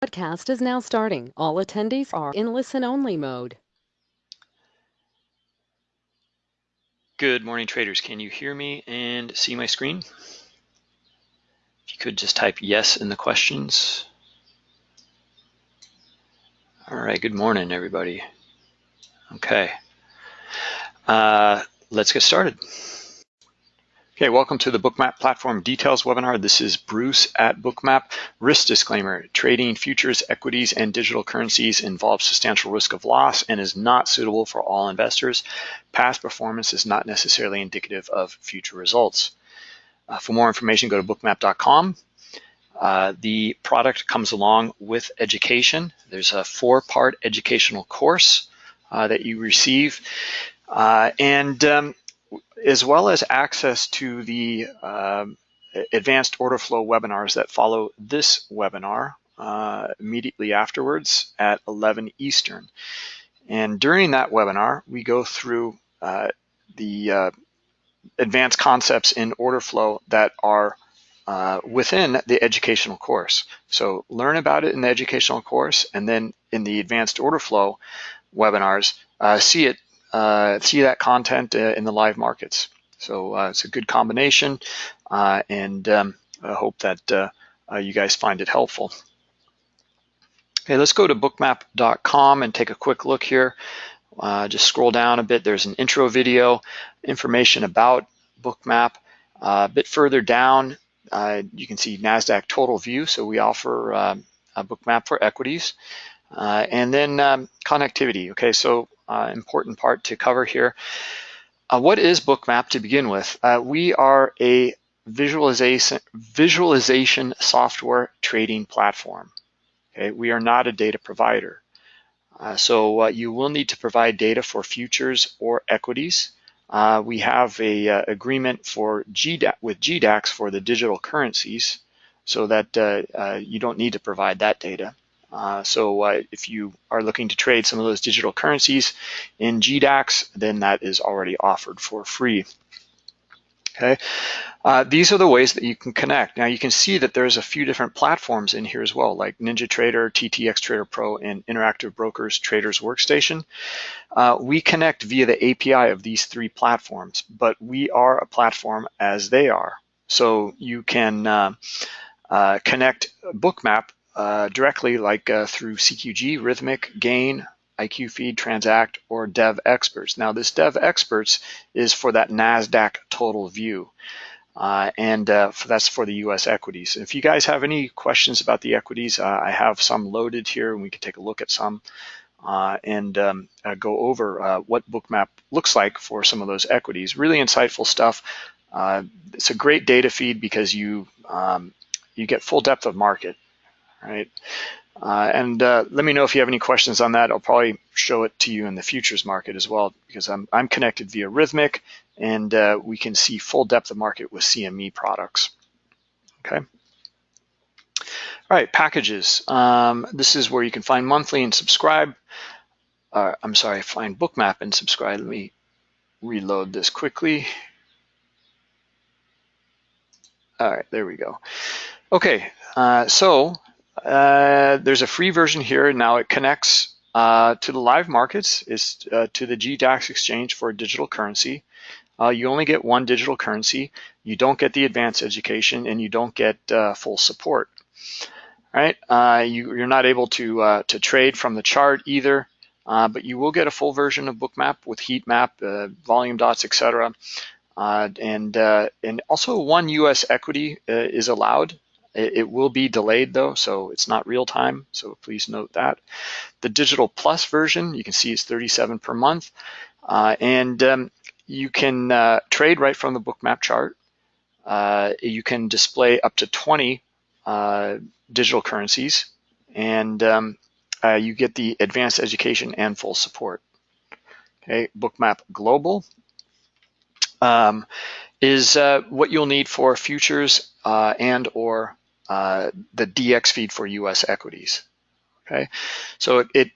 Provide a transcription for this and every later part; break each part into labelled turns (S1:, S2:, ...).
S1: Podcast is now starting. All attendees are in listen-only mode.
S2: Good morning, traders. Can you hear me and see my screen? If you could just type yes in the questions. All right, good morning, everybody. Okay, uh, let's get started. Okay, welcome to the Bookmap Platform Details webinar. This is Bruce at Bookmap. Risk disclaimer, trading futures, equities, and digital currencies involves substantial risk of loss and is not suitable for all investors. Past performance is not necessarily indicative of future results. Uh, for more information, go to bookmap.com. Uh, the product comes along with education. There's a four-part educational course uh, that you receive. Uh, and um, as well as access to the um, advanced order flow webinars that follow this webinar uh, immediately afterwards at 11 Eastern. And during that webinar, we go through uh, the uh, advanced concepts in order flow that are uh, within the educational course. So learn about it in the educational course, and then in the advanced order flow webinars, uh, see it uh, see that content uh, in the live markets. So uh, it's a good combination, uh, and um, I hope that uh, you guys find it helpful. Okay, let's go to bookmap.com and take a quick look here. just scroll down a bit. There's an intro video, information about Bookmap. a bit further down, you can see NASDAQ Total View. So we offer um, a Bookmap for equities. Uh, and then um, connectivity. Okay, so uh, important part to cover here. Uh, what is Bookmap to begin with? Uh, we are a visualization, visualization software trading platform. Okay, we are not a data provider. Uh, so uh, you will need to provide data for futures or equities. Uh, we have a agreement for with GDAX for the digital currencies so that you don't need to provide that data. Uh, so uh, if you are looking to trade some of those digital currencies in GDAX, then that is already offered for free. Okay, uh, these are the ways that you can connect. Now you can see that there's a few different platforms in here as well, like NinjaTrader, TTX Trader Pro, and Interactive Brokers Traders Workstation. Uh, we connect via the API of these three platforms, but we are a platform as they are. So you can uh, uh connect Bookmap directly like uh, through CQG, Rithmic, Gain, IQ Feed, Transact, or Devexperts. Now this Devexperts is for that NASDAQ total view. Uh, and uh, for, that's for the US equities. If you guys have any questions about the equities, uh, I have some loaded here and we can take a look at some uh, and um, go over what Bookmap looks like for some of those equities. Really insightful stuff. it's a great data feed because you, um, you get full depth of market right? Uh, and uh, let me know if you have any questions on that. I'll probably show it to you in the futures market as well because I'm, I'm connected via Rithmic and uh, we can see full depth of market with CME products, okay? All right, packages. Um, this is where you can find monthly and subscribe. Uh, I'm sorry, find bookmap and subscribe. Let me reload this quickly. All right, there we go. Okay, uh, so uh, there's a free version here. Now it connects uh, to the live markets, is uh, to the GDAX exchange for digital currency. Uh, you only get one digital currency. You don't get the advanced education and you don't get uh, full support. Right? you, are not able to, to trade from the chart either, but you will get a full version of Bookmap with heat map, volume dots, etc. and, and also one US equity is allowed it, will be delayed though, so it's not real time, so please note that. The Digital Plus version, you can see it's 37 per month, uh, and um, you can uh, trade right from the bookmap chart. Uh, you can display up to 20 uh, digital currencies, and um, uh, you get the advanced education and full support. Okay, Bookmap Global um, is uh, what you'll need for futures and or uh, the DX feed for US equities. Okay, so it, it,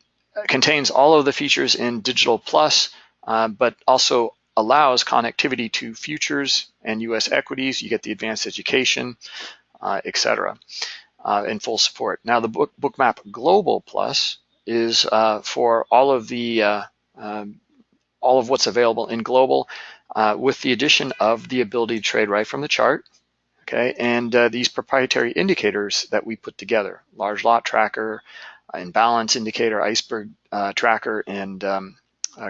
S2: contains all of the features in Digital Plus, uh, but also allows connectivity to futures and US equities. You get the advanced education, uh, etc. uh, in full support. Now the book, Bookmap Global Plus is uh, for all of the uh, um, all of what's available in global with the addition of the ability to trade right from the chart. Okay, and uh, these proprietary indicators that we put together, large lot tracker, imbalance indicator, iceberg uh, tracker, and um,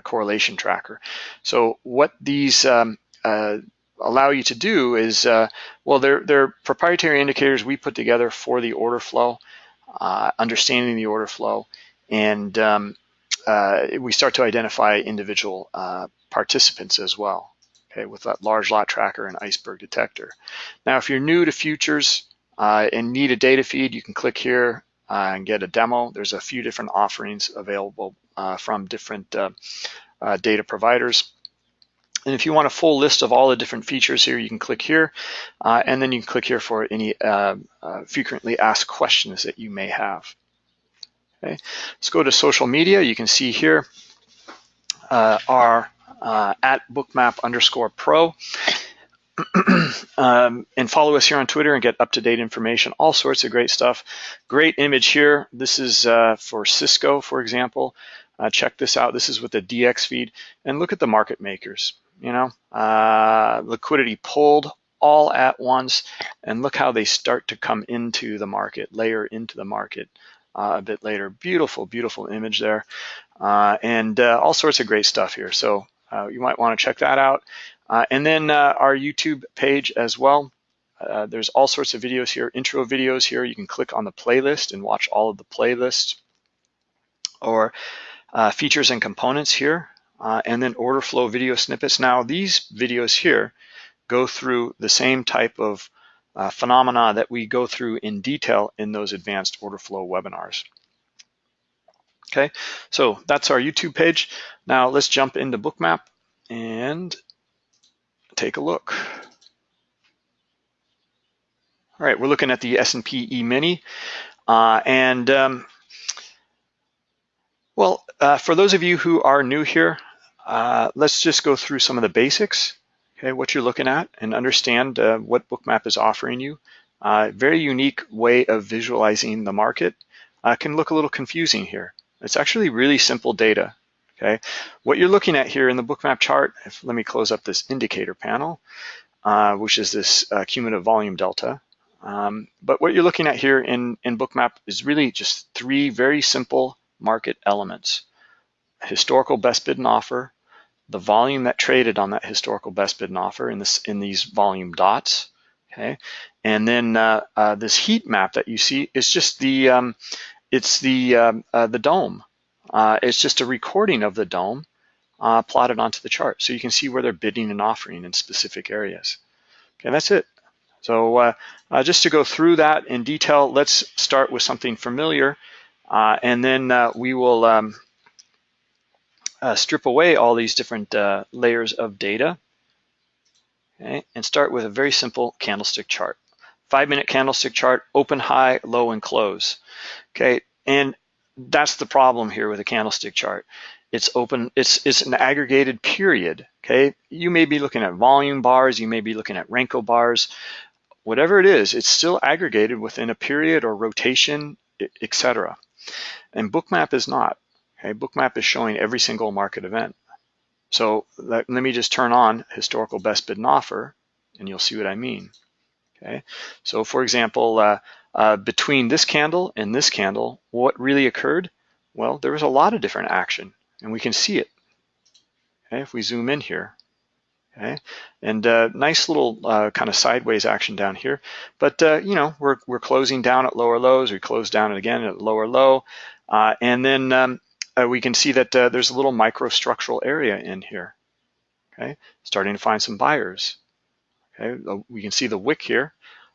S2: correlation tracker. So what these um, allow you to do is, uh, well, they're, they're proprietary indicators we put together for the order flow, uh, understanding the order flow, and um, uh, we start to identify individual uh, participants as well, okay, with that large lot tracker and iceberg detector. Now, if you're new to futures uh, and need a data feed, you can click here uh, and get a demo. There's a few different offerings available from different data providers. And if you want a full list of all the different features here, you can click here, uh, and then you can click here for any uh, uh, frequently asked questions that you may have. Okay, let's go to social media. You can see here uh, our uh, at bookmap underscore pro. um, and follow us here on Twitter and get up-to-date information, all sorts of great stuff. Great image here. This is uh, for Cisco, for example. check this out. This is with the DX feed. And look at the market makers you know, uh, liquidity pulled all at once, and look how they start to come into the market, layer into the market uh, a bit later. Beautiful, beautiful image there, uh, and uh, all sorts of great stuff here. So uh, you might want to check that out. Uh, and then our YouTube page as well. there's all sorts of videos here, intro videos here. You can click on the playlist and watch all of the playlists or features and components here uh, and then order flow video snippets. Now these videos here go through the same type of uh, phenomena that we go through in detail in those advanced order flow webinars. Okay, so that's our YouTube page. Now let's jump into Bookmap and take a look. All right, we're looking at the S&P E-mini. Uh, and um, well, uh, for those of you who are new here, uh, let's just go through some of the basics, okay, what you're looking at and understand uh, what Bookmap is offering you. Uh, very unique way of visualizing the market. Uh, can look a little confusing here. It's actually really simple data, okay? What you're looking at here in the Bookmap chart, if, let me close up this indicator panel, uh, which is this uh, cumulative volume delta. Um, but what you're looking at here in, in Bookmap is really just three very simple market elements historical best bid and offer, the volume that traded on that historical best bid and offer in this in these volume dots. Okay, and then uh, uh, this heat map that you see is just the um, it's the um, uh, the DOM. Uh, it's just a recording of the DOM uh, plotted onto the chart, so you can see where they're bidding and offering in specific areas. Okay, that's it. So uh, just to go through that in detail, let's start with something familiar, and then we will. Um, uh, strip away all these different uh, layers of data okay, and start with a very simple candlestick chart. Five minute candlestick chart, open, high, low, and close. Okay, and that's the problem here with a candlestick chart. It's open, it's, it's an aggregated period, okay? You may be looking at volume bars, you may be looking at Renko bars, whatever it is, it's still aggregated within a period or rotation, etc. And Bookmap is not. Okay, Bookmap is showing every single market event. So let, let me just turn on historical best bid and offer, and you'll see what I mean. Okay, so for example, uh, uh, between this candle and this candle, what really occurred? Well, there was a lot of different action, and we can see it. Okay, if we zoom in here, okay, and uh, nice little uh, kind of sideways action down here. But uh, you know, we're we're closing down at lower lows. We close down again at lower low, uh, and then um, we can see that there's a little microstructural area in here. Okay, starting to find some buyers. Okay, uh, we can see the wick here,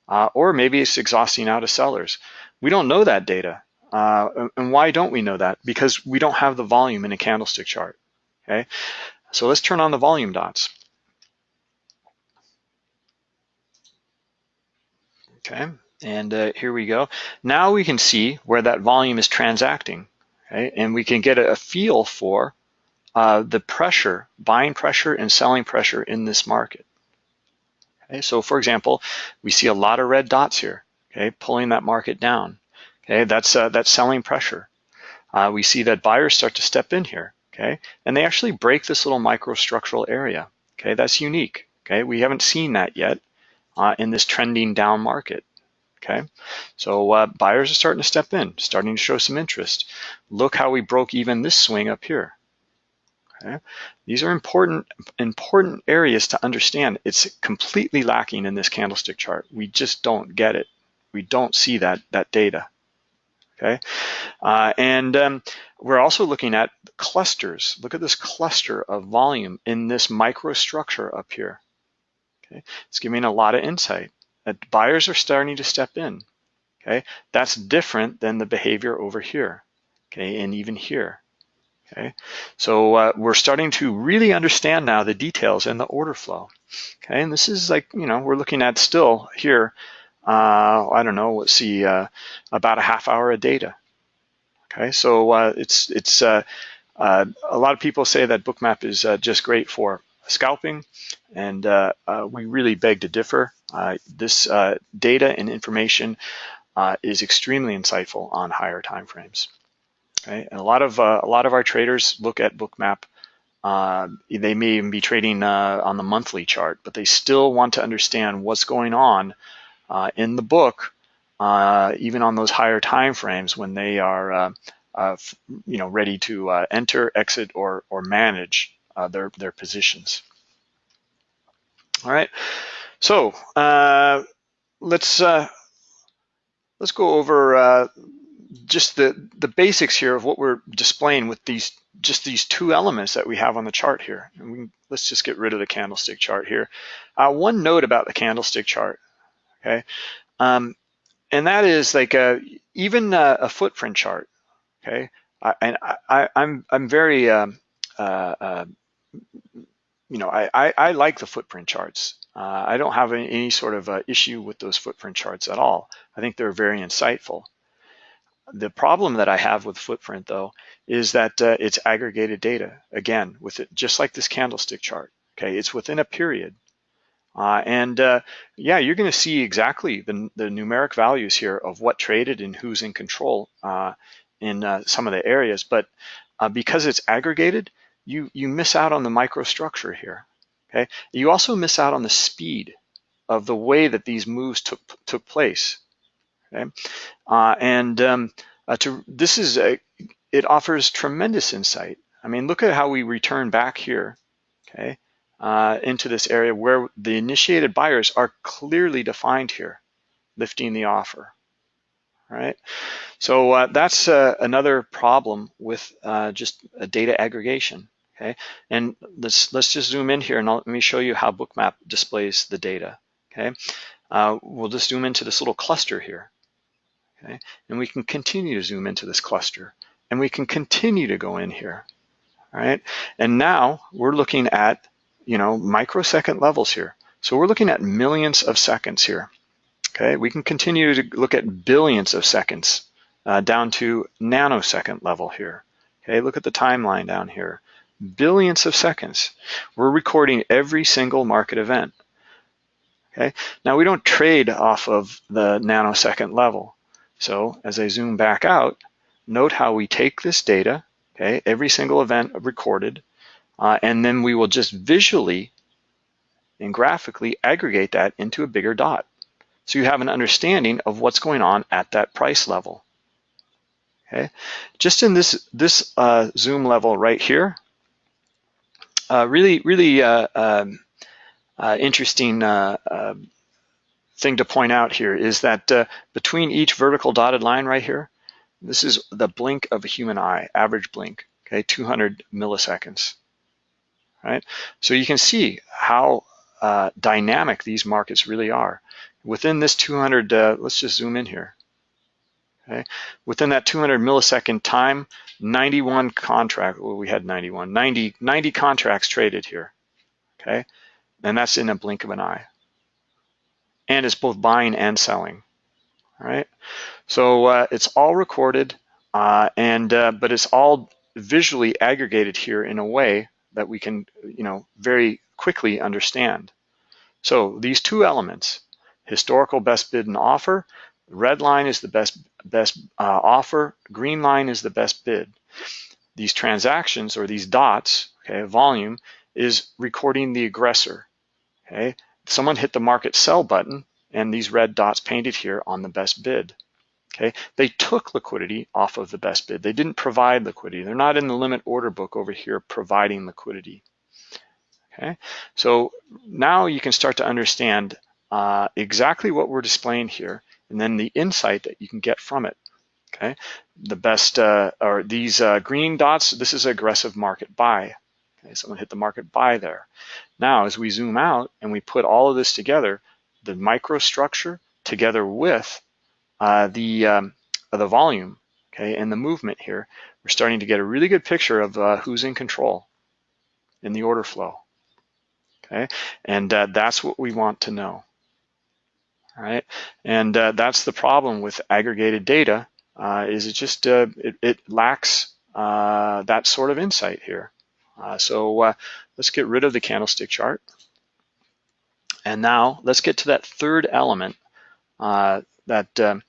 S2: uh, or maybe it's exhausting out of sellers. We don't know that data. Uh, and why don't we know that? Because we don't have the volume in a candlestick chart. Okay, so let's turn on the volume dots. Okay, and uh, here we go. Now we can see where that volume is transacting okay? And we can get a feel for uh, the pressure, buying pressure and selling pressure in this market. Okay, so for example, we see a lot of red dots here. okay, pulling that market down. Okay, that's uh, that's selling pressure. Uh, we see that buyers start to step in here, okay, and they actually break this little microstructural area. Okay, that's unique. Okay, we haven't seen that yet uh, in this trending down market. Okay, so uh, buyers are starting to step in, starting to show some interest. Look how we broke even this swing up here. Okay, these are important important areas to understand. It's completely lacking in this candlestick chart. We just don't get it. We don't see that that data. Okay, uh, and um, we're also looking at clusters. Look at this cluster of volume in this microstructure up here. Okay, it's giving a lot of insight that buyers are starting to step in. Okay, that's different than the behavior over here. Okay, and even here. Okay, so uh, we're starting to really understand now the details and the order flow. Okay, and this is like, you know, we're looking at still here, uh, I don't know, let's see, uh, about a half hour of data. Okay, so uh, it's, it's uh, uh, a lot of people say that Bookmap is just great for scalping, and we really beg to differ. this data and information is extremely insightful on higher time Okay, and a lot of uh, a lot of our traders look at Bookmap. Uh, they may even be trading uh, on the monthly chart, but they still want to understand what's going on uh, in the book, uh, even on those higher time frames when they are, uh, you know, ready to enter, exit, or or manage their their positions. All right, so let's let's go over just the, the basics here of what we're displaying with these just these two elements that we have on the chart here. And we, let's just get rid of the candlestick chart here. Uh, one note about the candlestick chart, okay? Um, and that is like a, even a, a footprint chart, okay? I, and I, am I'm, I'm very, um, uh, uh, you know, I, I, I, like the footprint charts. Uh, I don't have any, any sort of uh, issue with those footprint charts at all. I think they're very insightful. The problem that I have with Footprint though is that uh, it's aggregated data. Again, with it just like this candlestick chart. Okay, it's within a period. Uh, and uh, yeah, you're going to see exactly the, the, numeric values here of what traded and who's in control uh, in uh, some of the areas. But uh, because it's aggregated, you, you miss out on the microstructure here. Okay, you also miss out on the speed of the way that these moves took took place. Okay, uh, and um, uh, to this is a, it offers tremendous insight. I mean, look at how we return back here, okay, uh, into this area where the initiated buyers are clearly defined here, lifting the offer. Right, so uh, that's uh, another problem with uh, just a data aggregation. Okay, and let's let's just zoom in here and I'll, let me show you how Bookmap displays the data. Okay, uh, we'll just zoom into this little cluster here. Okay, and we can continue to zoom into this cluster and we can continue to go in here. All right, and now we're looking at you know microsecond levels here. So we're looking at millions of seconds here. Okay, we can continue to look at billions of seconds uh, down to nanosecond level here. Okay, look at the timeline down here. Billions of seconds. We're recording every single market event. Okay, now we don't trade off of the nanosecond level. So as I zoom back out, note how we take this data, okay, every single event recorded, uh, and then we will just visually and graphically aggregate that into a bigger dot. So you have an understanding of what's going on at that price level. Okay, just in this this uh, zoom level right here, uh, really really uh, um, uh interesting uh, thing to point out here is that uh, between each vertical dotted line right here, this is the blink of a human eye, average blink, okay, 200 milliseconds, right? So you can see how uh, dynamic these markets really are. Within this 200, uh, let's just zoom in here, okay? Within that 200 millisecond time, 91 contract, well, we had 91, 90, 90 contracts traded here, okay? And that's in a blink of an eye and it's both buying and selling. All right, so uh, it's all recorded, uh, and uh, but it's all visually aggregated here in a way that we can, you know, very quickly understand. So these two elements, historical best bid and offer, red line is the best, best uh, offer, green line is the best bid. These transactions or these dots, okay, volume, is recording the aggressor, okay? Someone hit the market sell button and these red dots painted here on the best bid. Okay, they took liquidity off of the best bid. They didn't provide liquidity. They're not in the limit order book over here providing liquidity. Okay, so now you can start to understand uh, exactly what we're displaying here and then the insight that you can get from it. Okay, the best uh, or these uh, green dots, this is aggressive market buy. Okay, someone hit the market buy there. Now, as we zoom out and we put all of this together, the microstructure together with uh, the, um, the volume, okay, and the movement here, we're starting to get a really good picture of uh, who's in control in the order flow, okay? And uh, that's what we want to know, all right? And uh, that's the problem with aggregated data, uh, is it just, uh, it, it, lacks that sort of insight here. So let's get rid of the candlestick chart. And now let's get to that third element, uh, that um,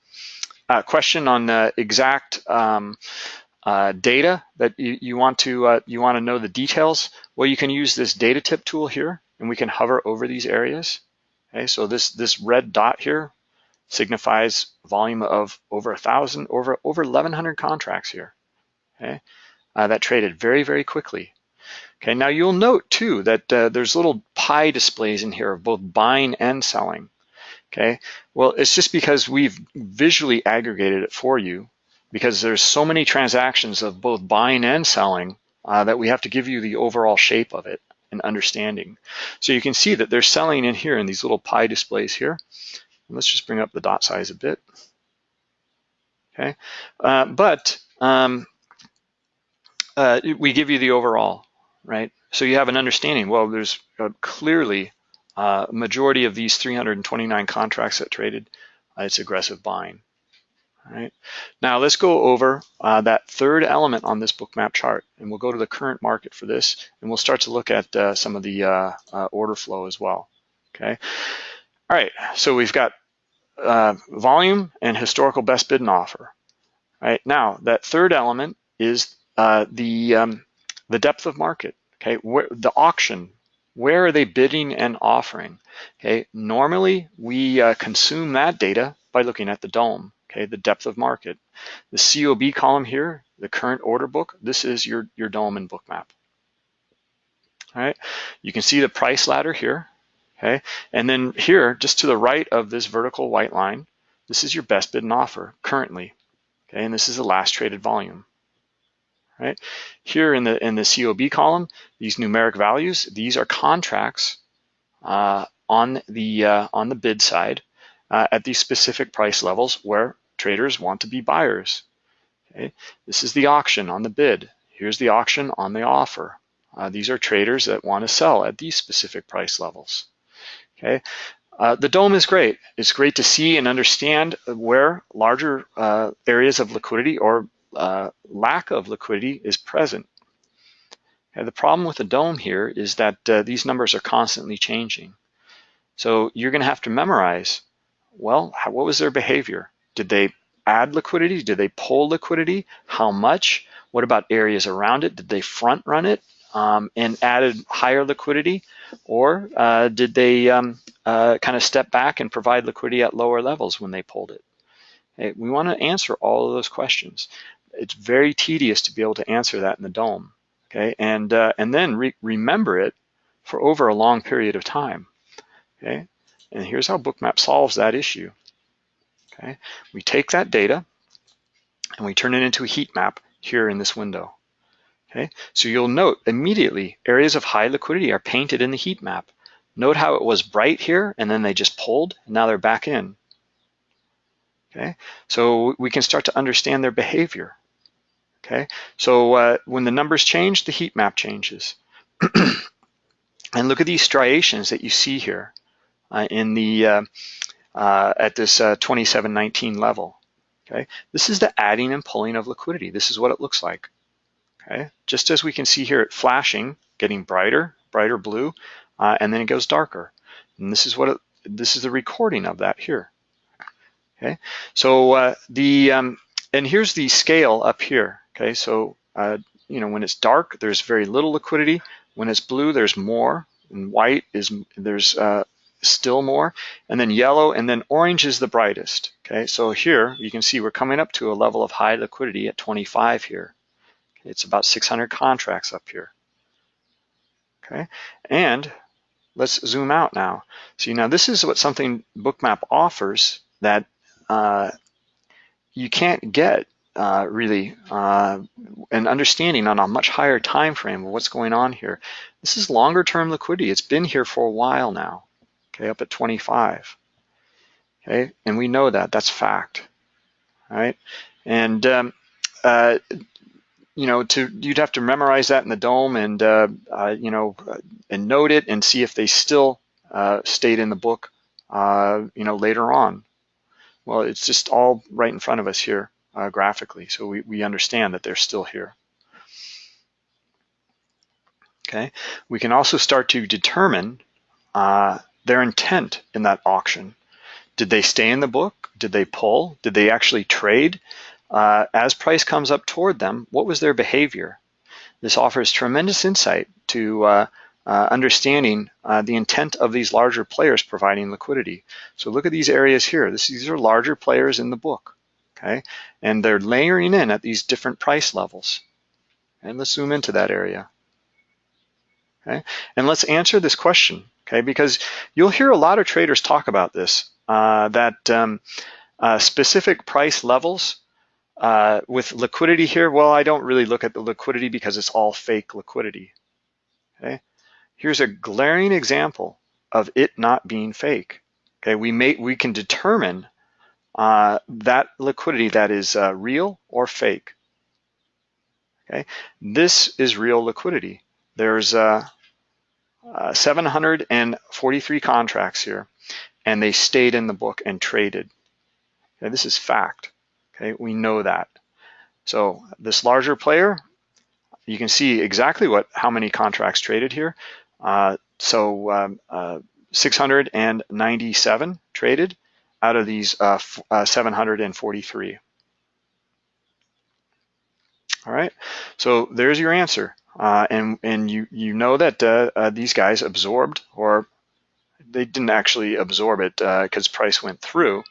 S2: uh, question on uh, exact um, uh, data that you, you want to uh, you want to know the details. Well, you can use this data tip tool here, and we can hover over these areas. Okay, so this this red dot here signifies volume of over a thousand, over over 1,100 contracts here. Okay, uh, that traded very very quickly. Okay, now you'll note too that uh, there's little pie displays in here of both buying and selling. Okay, well, it's just because we've visually aggregated it for you because there's so many transactions of both buying and selling uh, that we have to give you the overall shape of it and understanding. So you can see that they're selling in here in these little pie displays here. And let's just bring up the dot size a bit. Okay, uh, but um, uh, we give you the overall right? So you have an understanding, well, there's uh, clearly a uh, majority of these 329 contracts that traded, uh, it's aggressive buying. All right. Now let's go over uh, that third element on this bookmap chart, and we'll go to the current market for this, and we'll start to look at uh, some of the uh, order flow as well. Okay. All right. So we've got volume and historical best bid and offer. All right. Now that third element is the um, the depth of market, okay, where, the auction, where are they bidding and offering? Okay, normally we uh, consume that data by looking at the DOM, okay, the depth of market. The COB column here, the current order book, this is your, your DOM and bookmap. All right, you can see the price ladder here, okay, and then here, just to the right of this vertical white line, this is your best bid and offer currently, okay, and this is the last traded volume right? Here in the in the COB column, these numeric values, these are contracts uh, on the uh, on the bid side uh, at these specific price levels where traders want to be buyers. Okay, this is the auction on the bid. Here's the auction on the offer. Uh, these are traders that want to sell at these specific price levels. Okay, uh, the DOM is great. It's great to see and understand where larger uh, areas of liquidity or uh, lack of liquidity is present. And the problem with the DOM here is that uh, these numbers are constantly changing. So you're going to have to memorize, well, how, what was their behavior? Did they add liquidity? Did they pull liquidity? How much? What about areas around it? Did they front run it um, and added higher liquidity? Or uh, did they um, uh, kind of step back and provide liquidity at lower levels when they pulled it? We want to answer all of those questions it's very tedious to be able to answer that in the DOM, okay? And, uh, and then re remember it for over a long period of time, okay? And here's how Bookmap solves that issue, okay? We take that data and we turn it into a heat map here in this window, okay? So you'll note immediately areas of high liquidity are painted in the heat map. Note how it was bright here and then they just pulled and now they're back in. Okay, so we can start to understand their behavior. Okay, so uh, when the numbers change, the heat map changes. and look at these striations that you see here uh, in the uh, uh at this uh, 2719 level. Okay, this is the adding and pulling of liquidity. This is what it looks like. Okay, just as we can see here, it flashing, getting brighter, brighter blue, uh, and then it goes darker. And this is what it, this is the recording of that here. Okay, so uh, the um, and here's the scale up here. Okay, so uh, you know when it's dark, there's very little liquidity. When it's blue, there's more. And white is there's uh, still more. And then yellow and then orange is the brightest. Okay, so here you can see we're coming up to a level of high liquidity at 25 here. It's about 600 contracts up here. Okay, and let's zoom out now. See, now this is what something Bookmap offers that uh, you can't get uh, really uh, an understanding on a much higher time frame of what's going on here. This is longer term liquidity. It's been here for a while now, okay, up at 25. Okay, and we know that, that's fact, right? And um, uh, you know, to you'd have to memorize that in the DOM and uh, uh, you know, and note it and see if they still stayed in the book, you know, later on. Well, it's just all right in front of us here uh, graphically, so we, we understand that they're still here. Okay, we can also start to determine uh, their intent in that auction. Did they stay in the book? Did they pull? Did they actually trade? Uh, as price comes up toward them, what was their behavior? This offers tremendous insight to uh, understanding uh, the intent of these larger players providing liquidity. So look at these areas here. This, these are larger players in the book, okay? And they're layering in at these different price levels. And let's zoom into that area. Okay, and let's answer this question, okay? Because you'll hear a lot of traders talk about this, uh, that um, uh, specific price levels uh, with liquidity here, well, I don't really look at the liquidity because it's all fake liquidity, okay? Here's a glaring example of it not being fake. Okay, we may we can determine uh, that liquidity that is uh, real or fake. Okay, this is real liquidity. There's uh, uh 743 contracts here, and they stayed in the book and traded. Okay, this is fact. Okay, we know that. So this larger player, you can see exactly what how many contracts traded here. Uh, so um, uh, 697 traded out of these uh, uh 743. All right, so there's your answer. Uh, and and you, you know that uh, these guys absorbed, or they didn't actually absorb it because price went through,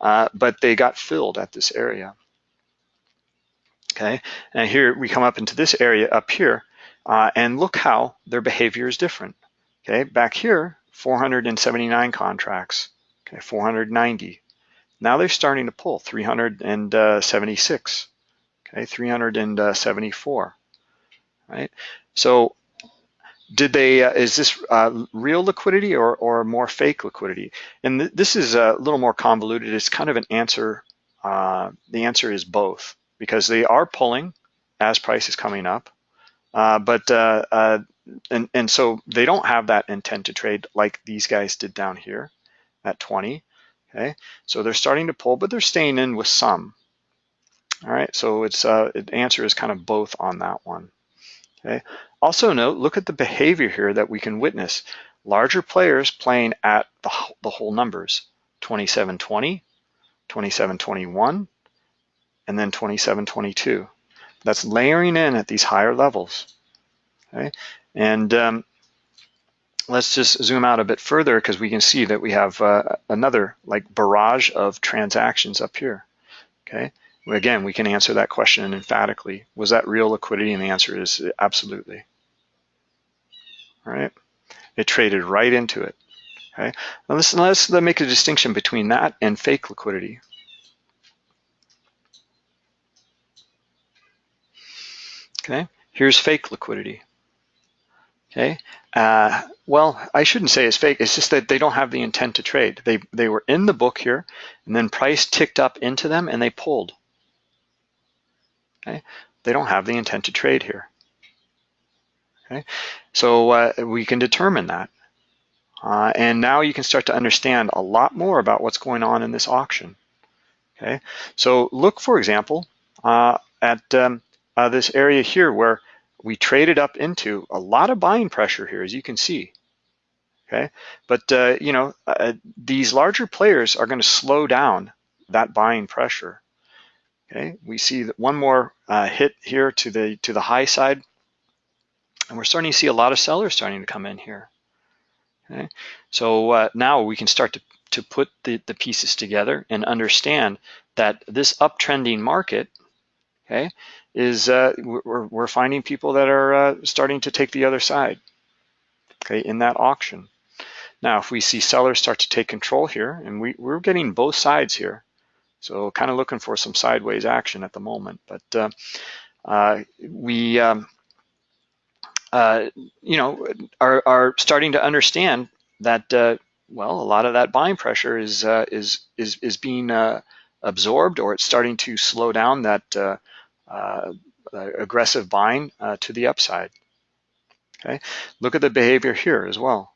S2: but they got filled at this area. Okay, and here we come up into this area up here, uh, and look how their behavior is different. Okay, back here, 479 contracts, okay, 490. Now they're starting to pull 376, okay, 374, right? So did they, uh, is this uh, real liquidity or, or more fake liquidity? And th this is a little more convoluted. It's kind of an answer, uh, the answer is both because they are pulling as price is coming up, uh, but uh, uh, and and so they don't have that intent to trade like these guys did down here at 20. Okay, so they're starting to pull, but they're staying in with some. All right, so it's uh, answer is kind of both on that one. Okay. Also note, look at the behavior here that we can witness. Larger players playing at the, the whole numbers, 2720, 2721, and then 2722 that's layering in at these higher levels. Okay, and um, let's just zoom out a bit further because we can see that we have uh, another like barrage of transactions up here. Okay, again, we can answer that question emphatically. Was that real liquidity? And the answer is absolutely. All right, it traded right into it. Okay, now let's, let's make a distinction between that and fake liquidity. Okay, here's fake liquidity. Okay, uh, well, I shouldn't say it's fake. It's just that they don't have the intent to trade. They they were in the book here, and then price ticked up into them, and they pulled. Okay, they don't have the intent to trade here. Okay, so uh, we can determine that, uh, and now you can start to understand a lot more about what's going on in this auction. Okay, so look, for example, uh, at um, this area here where we traded up into a lot of buying pressure here, as you can see. Okay, but uh, you know uh, these larger players are going to slow down that buying pressure. Okay, we see that one more uh, hit here to the to the high side, and we're starting to see a lot of sellers starting to come in here. Okay, so uh, now we can start to to put the, the pieces together and understand that this uptrending market, okay, is uh, we're, we're finding people that are uh, starting to take the other side, okay, in that auction. Now, if we see sellers start to take control here, and we, we're getting both sides here, so kind of looking for some sideways action at the moment, but uh, uh, we, um, uh, you know, are, are starting to understand that uh, well, a lot of that buying pressure is uh, is is is being uh, absorbed, or it's starting to slow down that aggressive buying uh, to the upside. Okay, look at the behavior here as well.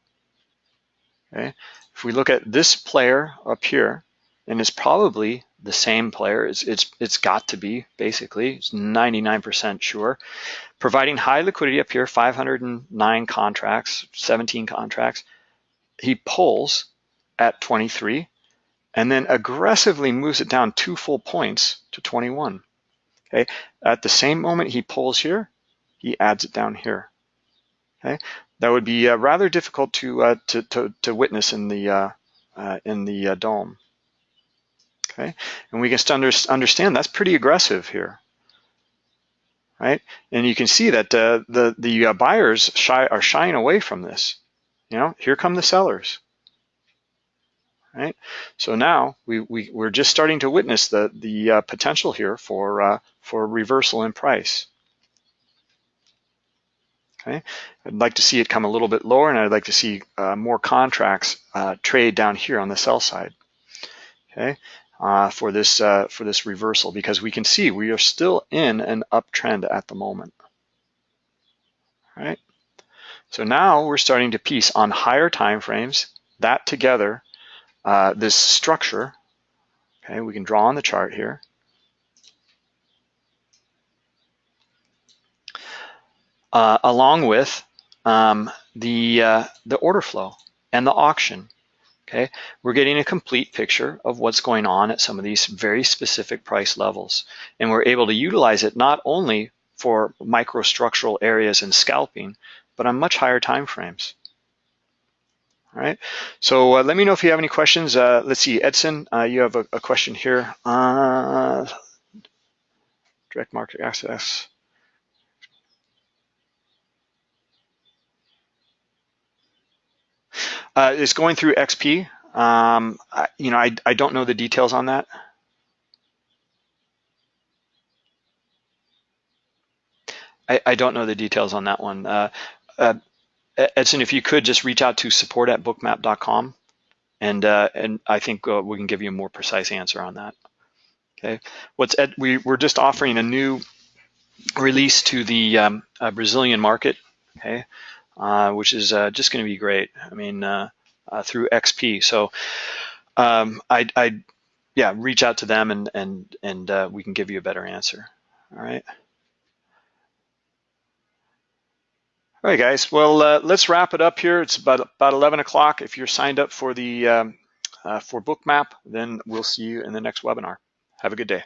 S2: Okay, if we look at this player up here, and it's probably the same player. It's it's it's got to be basically. It's 99% sure. Providing high liquidity up here, 509 contracts, 17 contracts he pulls at 23 and then aggressively moves it down two full points to 21. Okay, at the same moment he pulls here, he adds it down here. Okay, that would be uh, rather difficult to, uh, to, to to witness in the uh, uh in the uh, DOM. Okay, and we can under, understand that's pretty aggressive here, right? And you can see that uh, the the buyers shy, are shying away from this. You know, here come the sellers. Right? So now we, we, we're just starting to witness the, the uh, potential here for, uh, for reversal in price. Okay, I'd like to see it come a little bit lower and I'd like to see uh, more contracts uh, trade down here on the sell side. Okay, uh, for this uh, for this reversal because we can see we are still in an uptrend at the moment. All right. So now we're starting to piece on higher time frames, that together, uh, this structure, okay, we can draw on the chart here. Uh, along with um, the, uh, the order flow and the auction. Okay, we're getting a complete picture of what's going on at some of these very specific price levels. And we're able to utilize it not only for microstructural areas and scalping, but on much higher time frames. All right, so uh, let me know if you have any questions. Uh, let's see, Edson, uh, you have a, a question here. Uh, direct market access. Uh, it's going through XP. Um, I, you know, I, I don't know the details on that. I, I don't know the details on that one. Uh, uh, Edson, if you could just reach out to support at bookmap.com and uh, and I think uh, we can give you a more precise answer on that. Okay, what's Ed, we we're just offering a new release to the um, uh, Brazilian market. Okay, uh, which is uh, just going to be great. I mean, uh, through XP. So um, I I yeah reach out to them and and and we can give you a better answer. All right. All right, guys. Well, uh, let's wrap it up here. It's about about 11 o'clock. If you're signed up for the um, uh, for Bookmap, then we'll see you in the next webinar. Have a good day.